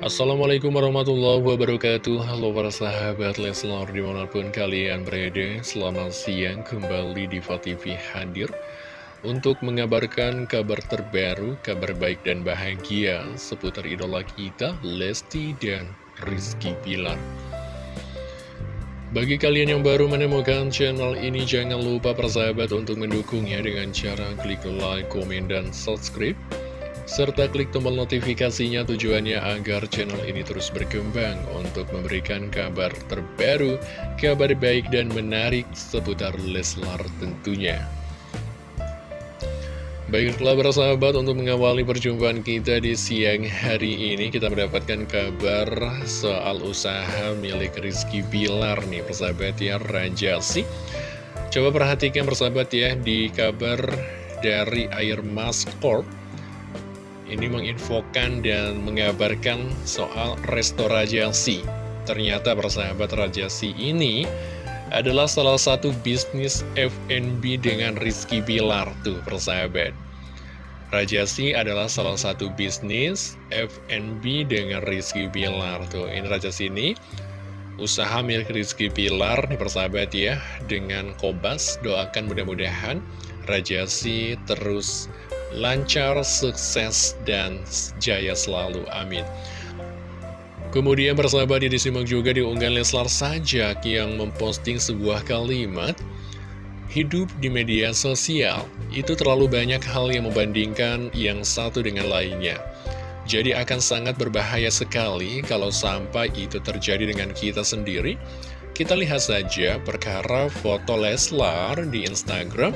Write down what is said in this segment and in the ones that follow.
Assalamualaikum warahmatullahi wabarakatuh. Halo para sahabat Leslar di mana pun kalian berada Selamat siang. Kembali di TV hadir Untuk mengabarkan kabar terbaru, kabar baik dan bahagia Seputar idola kita, Lesti dan Rizky Pilar bagi kalian yang baru menemukan channel ini, jangan lupa persahabat untuk mendukungnya dengan cara klik like, komen, dan subscribe serta klik tombol notifikasinya tujuannya agar channel ini terus berkembang untuk memberikan kabar terbaru, kabar baik dan menarik seputar Leslar tentunya. Baiklah para sahabat untuk mengawali perjumpaan kita di siang hari ini kita mendapatkan kabar soal usaha milik Rizky Bilar nih persahabat ya Rajasi Coba perhatikan persahabat ya di kabar dari Air Mas Corp ini menginfokan dan mengabarkan soal restorasi. Ternyata persahabat Rajasi ini adalah salah satu bisnis F&B dengan Rizky Bilar tuh persahabat. Rajasi adalah salah satu bisnis F&B dengan Rizky Bilar tuh. Ini Rajasi ini usaha milik Rizky Bilar nih persahabat ya dengan Kobas doakan mudah-mudahan Rajasi terus lancar, sukses, dan jaya selalu. Amin. Kemudian persahabat disimak juga di unggahan Leslar Sajak yang memposting sebuah kalimat Hidup di media sosial, itu terlalu banyak hal yang membandingkan yang satu dengan lainnya. Jadi akan sangat berbahaya sekali kalau sampai itu terjadi dengan kita sendiri. Kita lihat saja perkara foto Leslar di Instagram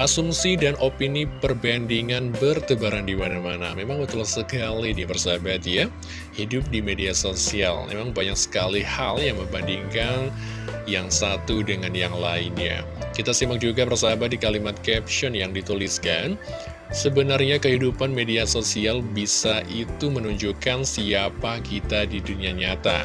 Asumsi dan opini perbandingan bertebaran di mana-mana. Memang betul sekali di persahabat ya. Hidup di media sosial. Memang banyak sekali hal yang membandingkan yang satu dengan yang lainnya. Kita simak juga persahabat di kalimat caption yang dituliskan. Sebenarnya kehidupan media sosial bisa itu menunjukkan siapa kita di dunia nyata.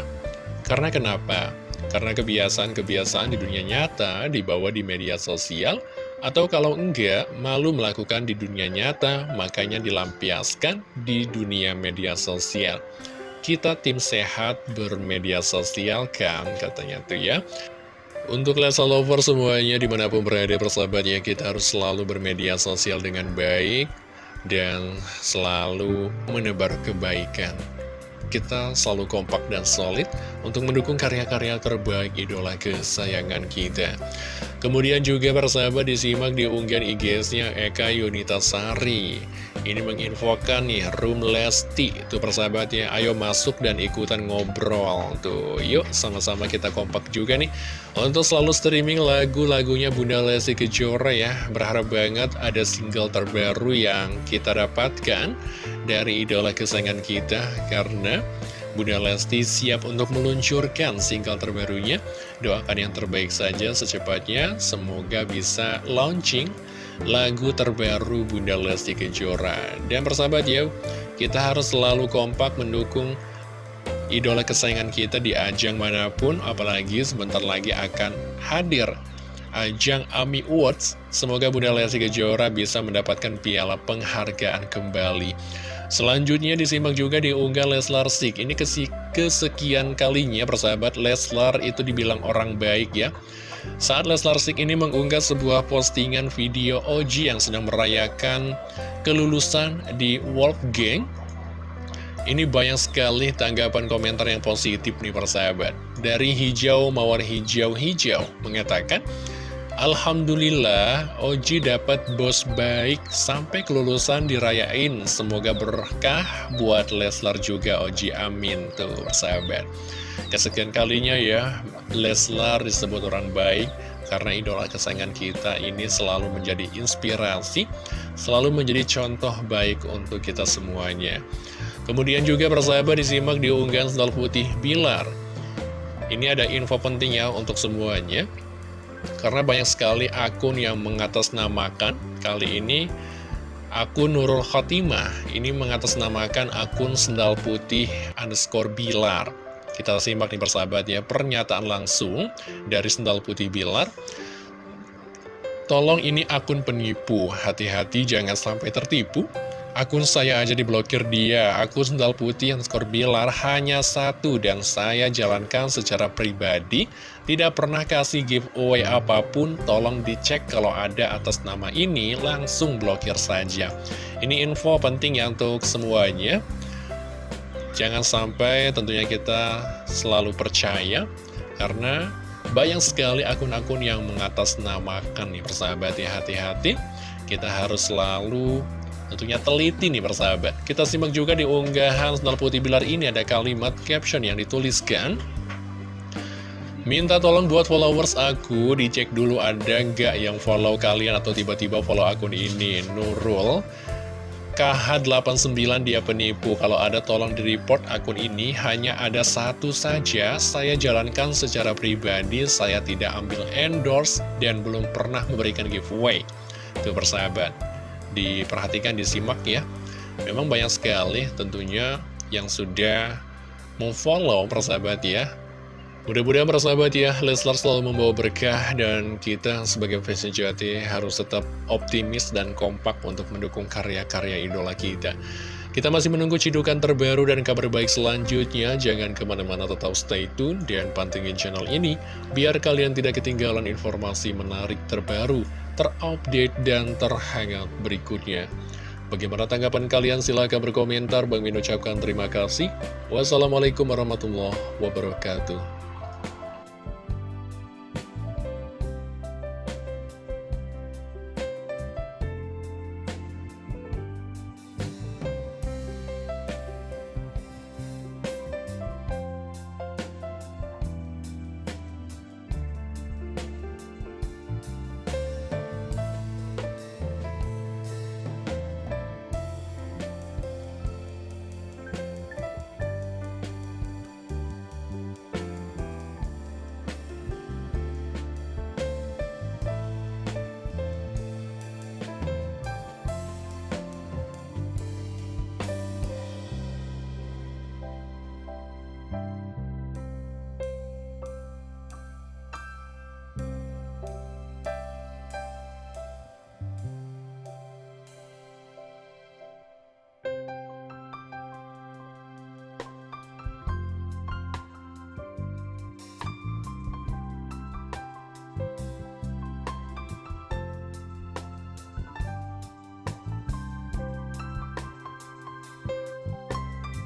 Karena kenapa? Karena kebiasaan-kebiasaan di dunia nyata dibawa di media sosial atau kalau enggak, malu melakukan di dunia nyata, makanya dilampiaskan di dunia media sosial. Kita tim sehat bermedia sosial kan, katanya tuh ya. Untuk Lesa Lover semuanya di mana pun berada persahabatnya, kita harus selalu bermedia sosial dengan baik dan selalu menebar kebaikan kita selalu kompak dan solid untuk mendukung karya-karya terbaik idola kesayangan kita. Kemudian juga persahabat disimak di unggahan IG-nya Eka Yunita Sari. Ini menginfokan nih Room Lesti. Tuh persahabatnya ayo masuk dan ikutan ngobrol Tuh. Yuk sama-sama kita kompak juga nih. Untuk selalu streaming lagu-lagunya Bunda Lesti Kejora ya. Berharap banget ada single terbaru yang kita dapatkan Dari idola kesayangan kita. Karena Bunda Lesti siap untuk meluncurkan single terbarunya. Doakan yang terbaik saja secepatnya. Semoga bisa launching lagu terbaru Bunda Lesti Kejora. Dan persahabat ya, kita harus selalu kompak mendukung idola kesayangan kita di ajang mana pun, apalagi sebentar lagi akan hadir ajang AMI Awards. Semoga Bunda Lesti Kejora bisa mendapatkan piala penghargaan kembali. Selanjutnya disimak juga di unggah Leslar Sik. Ini kesekian kalinya persahabat Leslar itu dibilang orang baik ya. Saat Leslar Sik ini mengunggah sebuah postingan video OG yang sedang merayakan kelulusan di Wolfgang ini banyak sekali tanggapan komentar yang positif nih persahabat. Dari hijau mawar hijau-hijau mengatakan Alhamdulillah Oji dapat bos baik sampai kelulusan dirayain. Semoga berkah buat Leslar juga Oji. Amin. Tuh persahabat Kesekian kalinya ya, Leslar disebut orang baik karena idola kesayangan kita ini selalu menjadi inspirasi, selalu menjadi contoh baik untuk kita semuanya. Kemudian juga persahabat disimak di unggahan sendal putih Bilar. Ini ada info penting ya untuk semuanya, karena banyak sekali akun yang mengatasnamakan kali ini akun Nurul Khotimah ini mengatasnamakan akun sendal putih underscore Bilar. Kita simak nih persahabat ya, pernyataan langsung dari Sendal Putih Bilar. Tolong ini akun penipu, hati-hati jangan sampai tertipu. Akun saya aja diblokir dia, akun sendal putih skor bilar hanya satu dan saya jalankan secara pribadi, tidak pernah kasih giveaway apa pun, tolong dicek kalau ada atas nama ini, langsung blokir saja. Ini info penting ya untuk semuanya. Jangan sampai tentunya kita selalu percaya, karena banyak sekali akun-akun yang mengatasnamakan nih persahabat ya, hati-hati. Kita harus selalu Tentunya teliti nih persahabat Kita simak juga di unggahan Sendal Putih Bilar ini ada kalimat caption yang dituliskan Minta tolong buat followers aku Dicek dulu ada nggak yang follow kalian Atau tiba-tiba follow akun ini. Nurul KH89 dia penipu. Kalau ada tolong di report akun ini. Hanya ada satu saja Saya jalankan secara pribadi. Saya tidak ambil endorse Dan belum pernah memberikan giveaway. Tuh persahabat. Diperhatikan, disimak ya. Memang banyak sekali tentunya yang sudah memfollow persahabat ya. Mudah-mudahan persahabat ya, Leslar selalu membawa berkah dan kita sebagai fans sejati harus tetap optimis dan kompak untuk mendukung karya-karya idola kita. Kita masih menunggu cidukan terbaru dan kabar baik selanjutnya. Jangan ke mana-mana tetap stay tune dan pantengin channel ini, biar kalian tidak ketinggalan informasi menarik terbaru terupdate dan terhangat berikutnya. Bagaimana tanggapan kalian? Silahkan berkomentar. Bang Min ucapkan terima kasih. Wassalamualaikum warahmatullahi wabarakatuh.